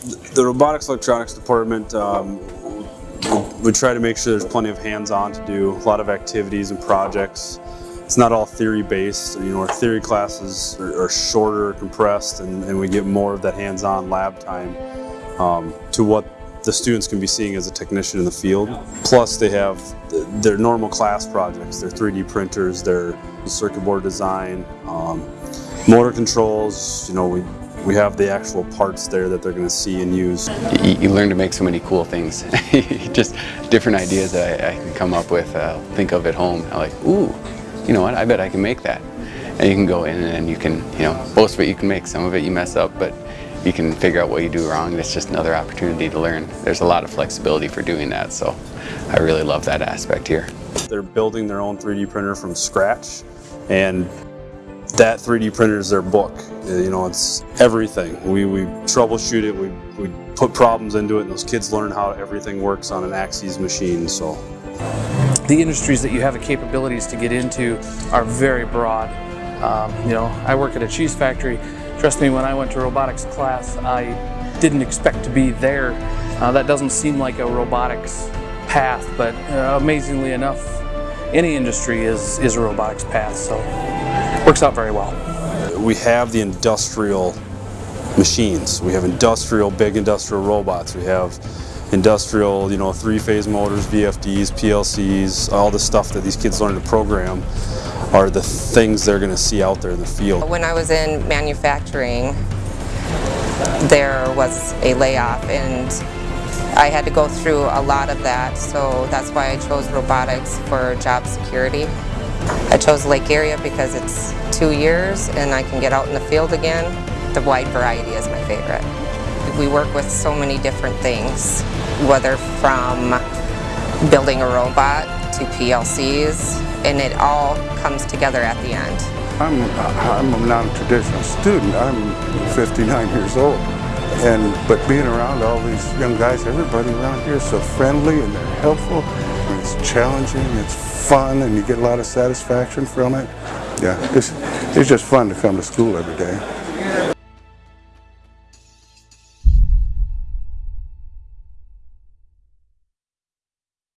The robotics electronics department, um, we try to make sure there's plenty of hands-on to do, a lot of activities and projects. It's not all theory-based, you know, our theory classes are, are shorter, compressed, and, and, we get more of that hands-on lab time um, to what the students can be seeing as a technician in the field. Plus they have their normal class projects, their 3D printers, their circuit board design, um, motor controls, you know, we we have the actual parts there that they're going to see and use. You, you, learn to make so many cool things. Just different ideas that I, I, can come up with, uh, think of at home. I'm like, ooh, you know what, I bet I can make that. And you can go in and you can, you know, most of it you can make, some of it you mess up, but you can figure out what you do wrong. It's just another opportunity to learn. There's a lot of flexibility for doing that, so I really love that aspect here. They're building their own 3D printer from scratch, and that 3D printer is their book. You know, it's everything. We, we troubleshoot it, we, we put problems into it, and those kids learn how everything works on an Axes machine. So, The industries that you have the capabilities to get into are very broad. Um, you know, I work at a cheese factory. Trust me, when I went to robotics class, I didn't expect to be there. Uh, that doesn't seem like a robotics path, but uh, amazingly enough, any industry is, is a robotics path. So works out very well. Uh, we have the industrial machines. We have industrial, big industrial robots. We have industrial, you know, three-phase motors, VFDs, PLCs, all the stuff that these kids learn to program are the things they're going to see out there in the field. When I was in manufacturing, there was a layoff and I had to go through a lot of that, so that's why I chose robotics for job security. I chose Lake area because it's two years and I can get out in the field again. The wide variety is my favorite. We work with so many different things, whether from building a robot to PLCs, and it all comes together at the end. I'm, I'm a non-traditional student. I'm 59 years old. And but being around all these young guys, everybody around here is so friendly and they're helpful. It's challenging, it's fun, and you get a lot of satisfaction from it. Yeah, it's, it's just fun to come to school every day.